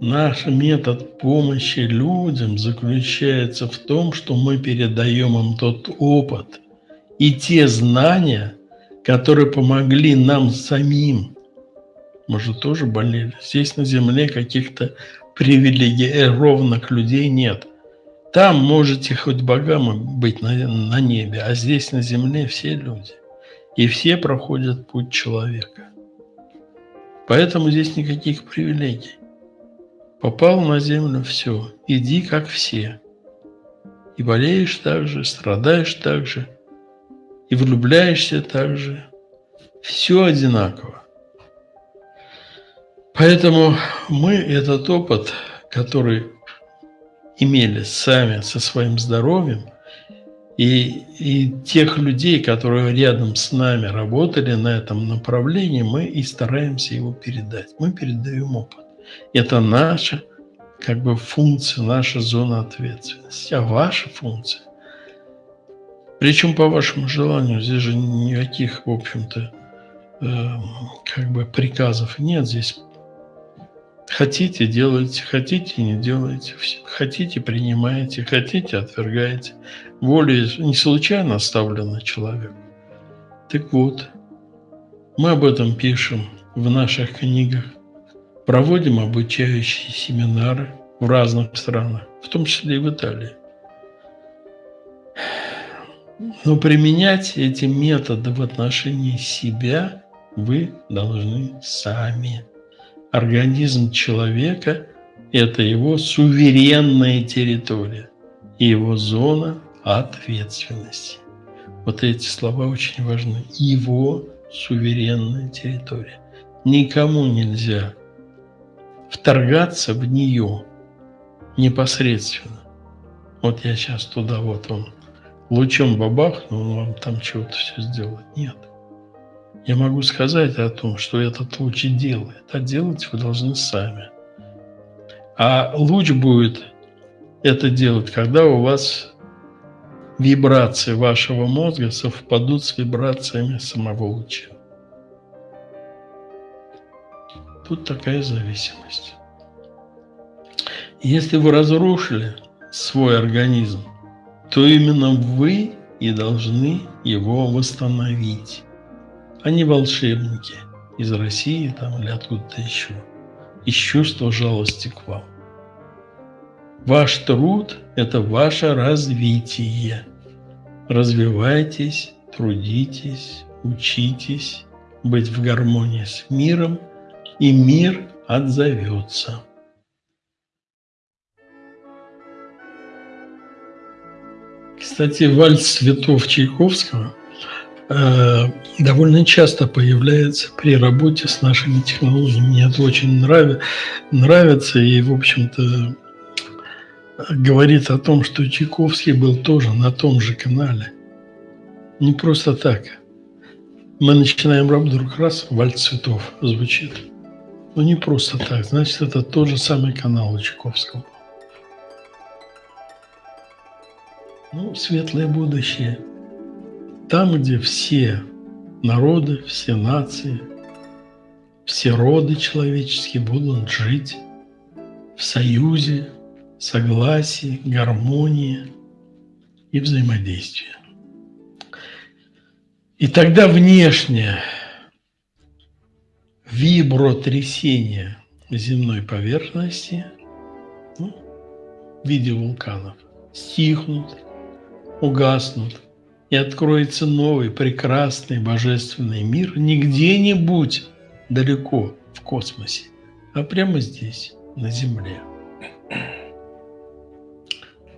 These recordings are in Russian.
Наш метод помощи людям заключается в том, что мы передаем им тот опыт и те знания, которые помогли нам самим. Мы же тоже болели. Здесь на земле каких-то привилегированных людей нет. Там можете хоть богам быть на, на небе, а здесь на земле все люди. И все проходят путь человека. Поэтому здесь никаких привилегий. Попал на землю – все, иди как все. И болеешь так же, страдаешь так же, и влюбляешься так же. Все одинаково. Поэтому мы этот опыт, который имели сами со своим здоровьем, и, и тех людей, которые рядом с нами работали на этом направлении, мы и стараемся его передать. Мы передаем опыт. Это наша как бы функция, наша зона ответственности. А ваша функция, причем по вашему желанию, здесь же никаких, в общем-то, э, как бы приказов нет. Здесь хотите – делайте, хотите – не делайте, хотите – принимаете, хотите – отвергаете. Воля не случайно оставлена человеку. Так вот, мы об этом пишем в наших книгах проводим обучающие семинары в разных странах, в том числе и в Италии. Но применять эти методы в отношении себя вы должны сами. Организм человека – это его суверенная территория и его зона ответственности. Вот эти слова очень важны. Его суверенная территория. Никому нельзя вторгаться в нее непосредственно. Вот я сейчас туда, вот он, лучом бабахнул, он вам там чего-то все сделает. Нет. Я могу сказать о том, что этот луч делает, а делать вы должны сами. А луч будет это делать, когда у вас вибрации вашего мозга совпадут с вибрациями самого луча. Тут такая зависимость. Если вы разрушили свой организм, то именно вы и должны его восстановить, не волшебники из России там, или откуда-то еще, из чувства жалости к вам. Ваш труд – это ваше развитие. Развивайтесь, трудитесь, учитесь быть в гармонии с миром – и мир отзовется. Кстати, вальс цветов Чайковского довольно часто появляется при работе с нашими технологиями. Мне это очень нрав... нравится и, в общем-то, говорит о том, что Чайковский был тоже на том же канале. Не просто так. Мы начинаем работу, вдруг раз, вальс цветов звучит. Ну, не просто так. Значит, это тот же самый канал у Чайковского. Ну, светлое будущее. Там, где все народы, все нации, все роды человеческие будут жить в союзе, согласии, гармонии и взаимодействии. И тогда внешнее вибротрясения земной поверхности ну, в виде вулканов стихнут, угаснут, и откроется новый прекрасный божественный мир не где-нибудь далеко в космосе, а прямо здесь, на Земле.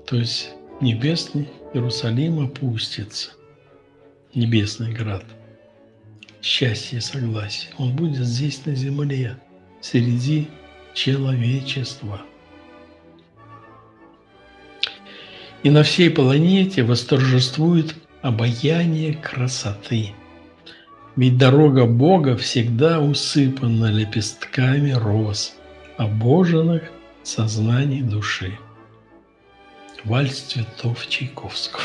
То есть небесный Иерусалим опустится, небесный град – счастье и согласие. Он будет здесь на земле, среди человечества. И на всей планете восторжествует обаяние красоты. Ведь дорога Бога всегда усыпана лепестками роз, обоженных сознании души. Вальс цветов Чайковского.